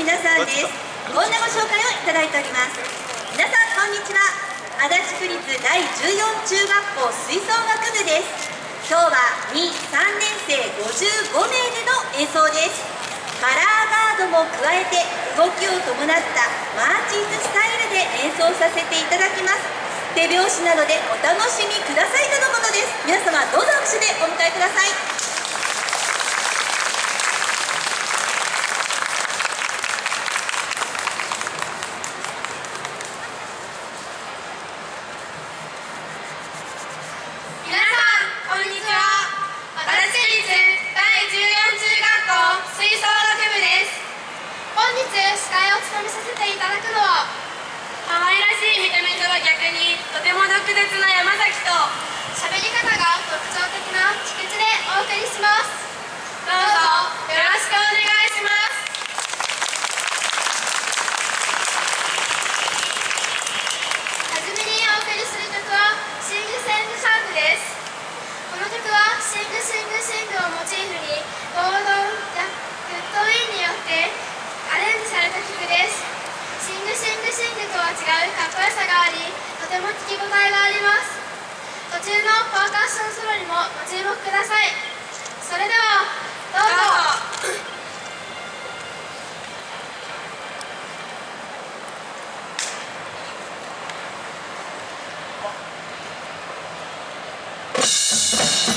皆さんです。こんなご紹介をいただいております。皆さんこんにちは。足立区立第14中学校吹奏楽部です。今日は2、3年生55名での演奏です。カラーガードも加えて動きを伴ったマーチンズスタイルで演奏させていただきます。手拍子なのでお楽しみくださいとのことです。皆様どうぞ拍手でお迎えください。き応えがあります。途中のパーカッションソロにもご注目ください。それではどうぞ。どうぞ。